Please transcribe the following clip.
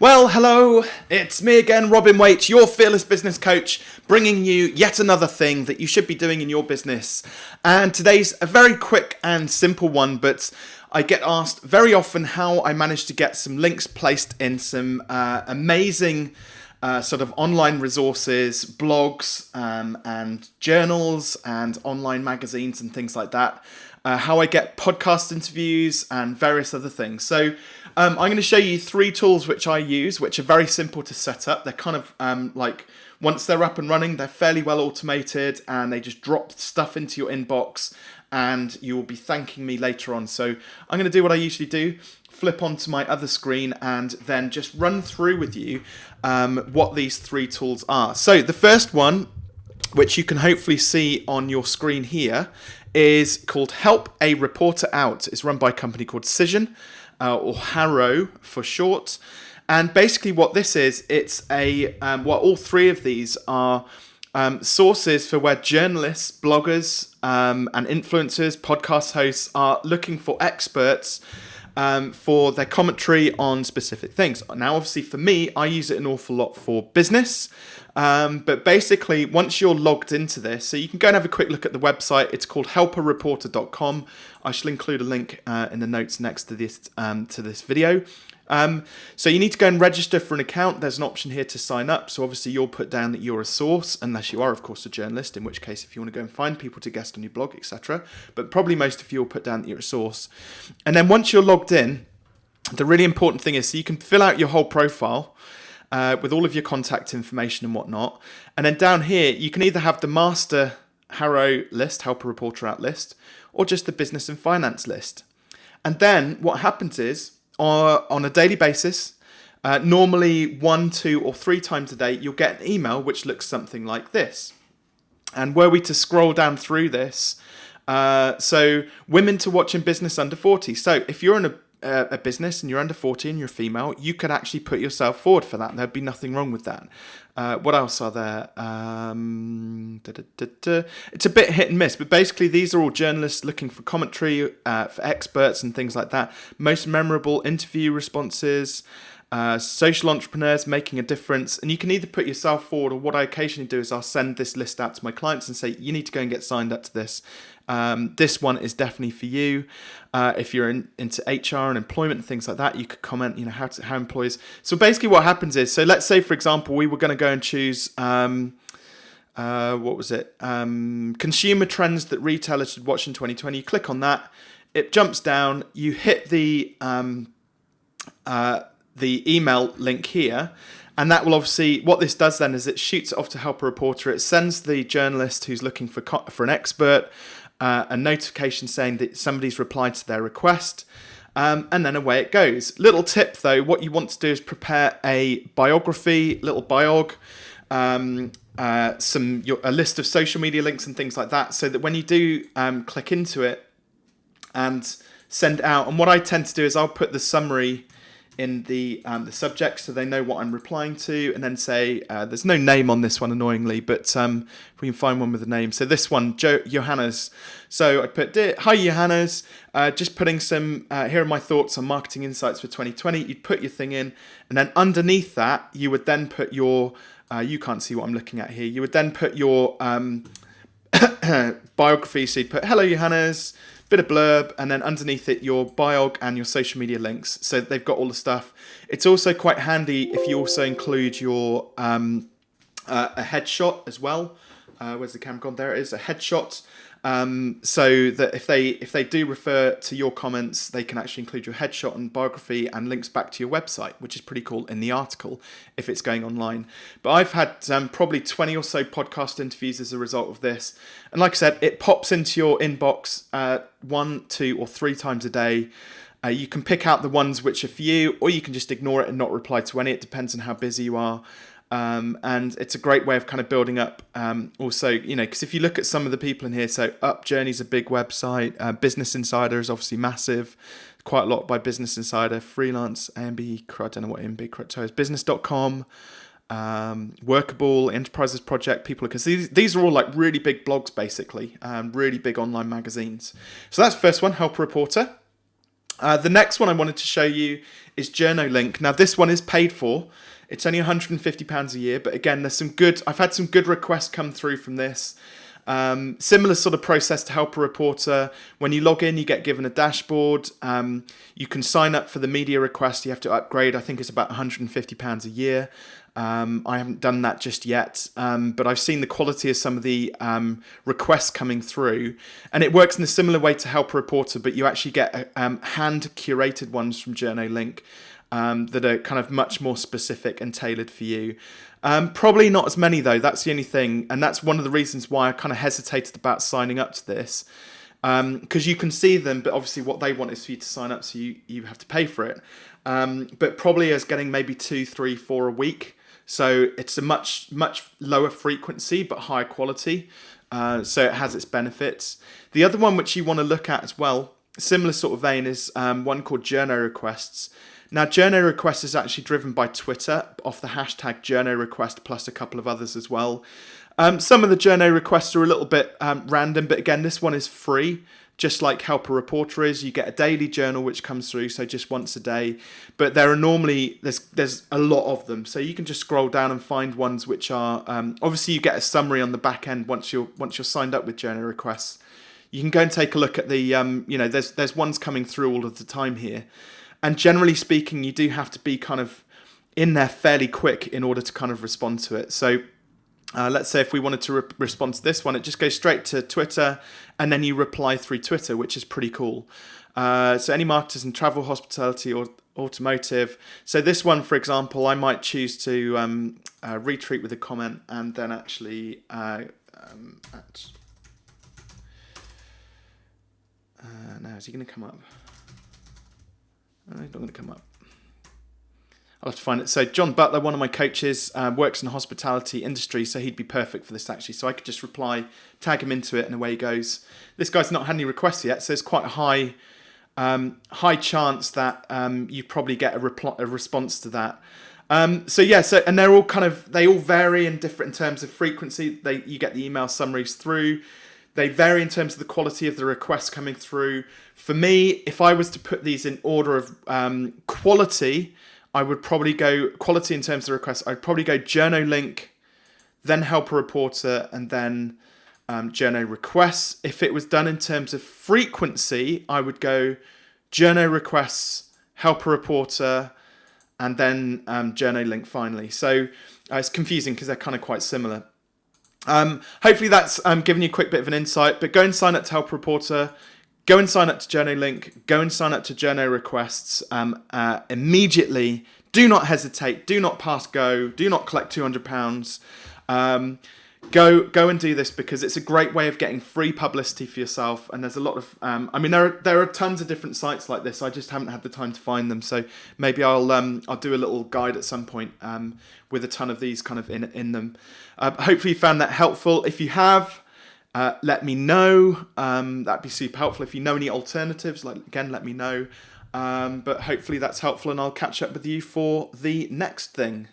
Well, hello, it's me again, Robin Waite, your fearless business coach, bringing you yet another thing that you should be doing in your business. And today's a very quick and simple one, but I get asked very often how I managed to get some links placed in some uh, amazing uh, sort of online resources, blogs, um, and journals, and online magazines, and things like that. Uh, how I get podcast interviews and various other things. So um, I'm going to show you three tools which I use, which are very simple to set up. They're kind of um, like once they're up and running, they're fairly well automated and they just drop stuff into your inbox and you will be thanking me later on. So I'm going to do what I usually do, flip onto my other screen and then just run through with you um, what these three tools are. So the first one, which you can hopefully see on your screen here, is called Help a Reporter Out. It's run by a company called Cision uh, or HARO for short. And basically, what this is, it's a um, well, all three of these are um, sources for where journalists, bloggers, um, and influencers, podcast hosts are looking for experts um, for their commentary on specific things. Now, obviously, for me, I use it an awful lot for business. Um, but basically, once you're logged into this, so you can go and have a quick look at the website. It's called helpareporter.com. I shall include a link uh, in the notes next to this um, to this video. Um, so you need to go and register for an account. There's an option here to sign up. So obviously you'll put down that you're a source, unless you are, of course, a journalist, in which case if you want to go and find people to guest on your blog, etc. But probably most of you will put down that you're a source. And then once you're logged in, the really important thing is so you can fill out your whole profile uh, with all of your contact information and whatnot. And then down here, you can either have the master HARO list, helper reporter out list, or just the business and finance list. And then what happens is, on a daily basis, uh, normally one, two, or three times a day, you'll get an email which looks something like this. And were we to scroll down through this, uh, so women to watch in business under 40. So if you're in a uh, a business and you're under 40 and you're female, you could actually put yourself forward for that. There'd be nothing wrong with that. Uh, what else are there? Um, da, da, da, it's a bit hit and miss, but basically these are all journalists looking for commentary, uh, for experts and things like that. Most memorable interview responses. Uh, social entrepreneurs making a difference. And you can either put yourself forward, or what I occasionally do is I'll send this list out to my clients and say, you need to go and get signed up to this. Um, this one is definitely for you. Uh, if you're in, into HR and employment and things like that, you could comment, you know, how, to, how employees. So basically, what happens is, so let's say, for example, we were going to go and choose. Um, uh, what was it? Um, consumer trends that retailers should watch in 2020. You click on that, it jumps down. You hit the um, uh, the email link here, and that will obviously what this does then is it shoots it off to help a reporter. It sends the journalist who's looking for for an expert uh, a notification saying that somebody's replied to their request. Um, and then away it goes. Little tip though, what you want to do is prepare a biography, little biog, um, uh, some your, a list of social media links and things like that, so that when you do um, click into it and send out, and what I tend to do is I'll put the summary in the um, the subject so they know what I'm replying to, and then say uh, there's no name on this one annoyingly, but um, if we can find one with a name. So this one, jo- Johannes. So I put hi Johannes, uh, just putting some uh, here are my thoughts on marketing insights for 2020. You'd put your thing in, and then underneath that you would then put your uh, you can't see what I'm looking at here. You would then put your um, biography. So you'd put hello Johannes bit of blurb, and then underneath it your biog and your social media links. So they've got all the stuff. It's also quite handy if you also include your um, uh, a headshot as well. Uh, where's the camera gone? There it is, a headshot. Um, so that if they if they do refer to your comments, they can actually include your headshot and biography and links back to your website, which is pretty cool in the article if it's going online. But I've had um, probably 20 or so podcast interviews as a result of this. And like I said, it pops into your inbox uh, one, two, or three times a day. Uh, you can pick out the ones which are for you, or you can just ignore it and not reply to any. It depends on how busy you are. Um, and it's a great way of kind of building up. Um, also, you know, because if you look at some of the people in here, so Upjourney's is a big website. Uh, Business Insider is obviously massive, quite a lot by Business Insider. Freelance, AMB, I don't know what AMB crypto is. Business.com, um, Workable, Enterprisers Project, people, because these, these are all like really big blogs, basically, um, really big online magazines. So that's the first one, Help Reporter. Uh, the next one I wanted to show you is JournoLink. Now this one is paid for. It's only £150 a year, but again, there's some good. I've had some good requests come through from this. Um, similar sort of process to help a reporter. When you log in, you get given a dashboard. Um, you can sign up for the media request. You have to upgrade. I think it's about £150 a year. Um, I haven't done that just yet, um, but I've seen the quality of some of the um, requests coming through, and it works in a similar way to Help a Reporter, but you actually get um, hand curated ones from JournoLink um, that are kind of much more specific and tailored for you. Um, probably not as many though. That's the only thing, and that's one of the reasons why I kind of hesitated about signing up to this, because um, you can see them, but obviously what they want is for you to sign up, so you you have to pay for it. Um, but probably as getting maybe two, three, four a week. So it's a much much lower frequency but higher quality. Uh, so it has its benefits. The other one which you want to look at as well, similar sort of vein, is um, one called Journo Requests. Now, Journo Request is actually driven by Twitter off the hashtag Journo Request plus a couple of others as well. Um, some of the Journo requests are a little bit um, random, but again, this one is free, just like Help a Reporter is. You get a daily journal which comes through, so just once a day. But there are normally there's there's a lot of them, so you can just scroll down and find ones which are um, obviously you get a summary on the back end once you're once you're signed up with Journo Requests. You can go and take a look at the um, you know there's there's ones coming through all of the time here. And generally speaking, you do have to be kind of in there fairly quick in order to kind of respond to it. So uh, let's say if we wanted to re respond to this one, it just goes straight to Twitter and then you reply through Twitter, which is pretty cool. Uh, so any marketers in travel, hospitality or automotive. So this one, for example, I might choose to um, uh, retweet with a comment and then actually uh, um, at, uh, now is he going to come up? Uh, it's not going to come up. I'll have to find it. So John Butler, one of my coaches, uh, works in the hospitality industry, so he'd be perfect for this actually. So I could just reply, tag him into it, and away he goes. This guy's not had any requests yet, so it's quite a high, um, high chance that um, you probably get a, reply, a response to that. Um, so yeah, so and they're all kind of they all vary in different in terms of frequency. They you get the email summaries through. They vary in terms of the quality of the requests coming through. For me, if I was to put these in order of um, quality, I would probably go quality in terms of requests. I'd probably go JournoLink, then Help a Reporter, and then um, Requests. If it was done in terms of frequency, I would go Journo Requests, Help a Reporter, and then um, JournoLink finally. So uh, it's confusing because they're kind of quite similar. Um, hopefully that's um, given you a quick bit of an insight, but go and sign up to Help Reporter. Go and sign up to JournoLink. Go and sign up to Journo Requests um, uh, immediately. Do not hesitate. Do not pass go. Do not collect £200. Um, go go and do this because it's a great way of getting free publicity for yourself. And there's a lot of um, I mean there are there are tons of different sites like this. I just haven't had the time to find them. So maybe I'll um, I'll do a little guide at some point um, with a ton of these kind of in in them. Uh, hopefully you found that helpful. If you have uh, let me know. Um, that'd be super helpful. If you know any alternatives like again let me know. Um, but hopefully that's helpful and I'll catch up with you for the next thing